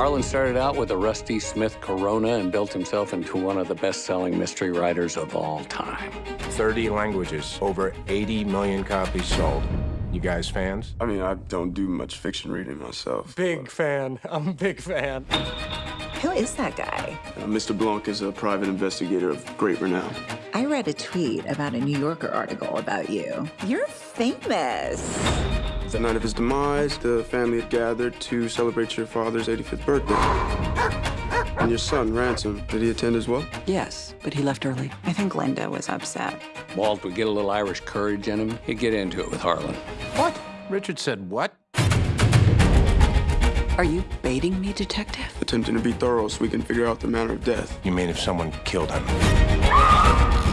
Harlan started out with a Rusty Smith Corona and built himself into one of the best-selling mystery writers of all time. 30 languages, over 80 million copies sold. You guys fans? I mean, I don't do much fiction reading myself. Big fan. I'm a big fan. Who is that guy? Uh, Mr. Blanc is a private investigator of great renown. I read a tweet about a New Yorker article about you. You're famous. The night of his demise, the family had gathered to celebrate your father's 85th birthday. And your son, Ransom, did he attend as well? Yes, but he left early. I think Linda was upset. Walt would get a little Irish courage in him. He'd get into it with Harlan. What? Richard said what? Are you baiting me, detective? Attempting to be thorough so we can figure out the manner of death. You mean if someone killed him?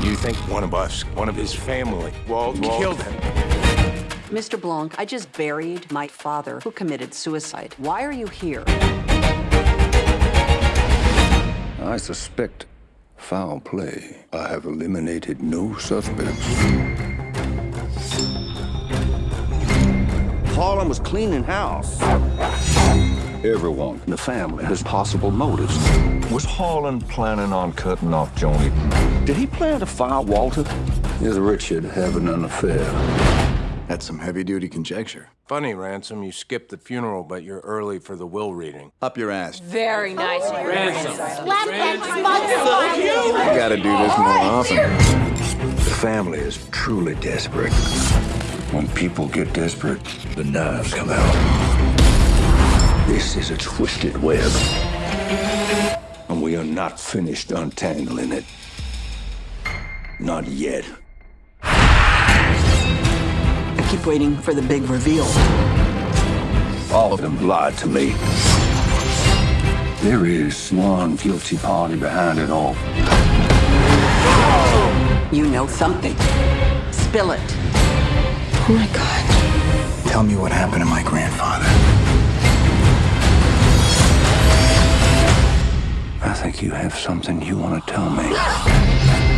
You think one of us, one of his family, Walt, Walt. killed him? Mr. Blanc, I just buried my father who committed suicide. Why are you here? I suspect foul play. I have eliminated no suspects. Harlan was cleaning house. Everyone in the family has possible motives. Was Harlan planning on cutting off Joni? Did he plan to fire Walter? Is Richard having an affair? That's some heavy-duty conjecture. Funny, Ransom, you skipped the funeral, but you're early for the will reading. Up your ass. Very nice. Slap that You gotta do this more often. The family is truly desperate. When people get desperate, the knives come out. This is a twisted web. And we are not finished untangling it. Not yet. I keep waiting for the big reveal. All of them lied to me. There is one guilty party behind it all. You know something. Spill it. Oh my God. Tell me what happened to my grandfather. I think you have something you want to tell me.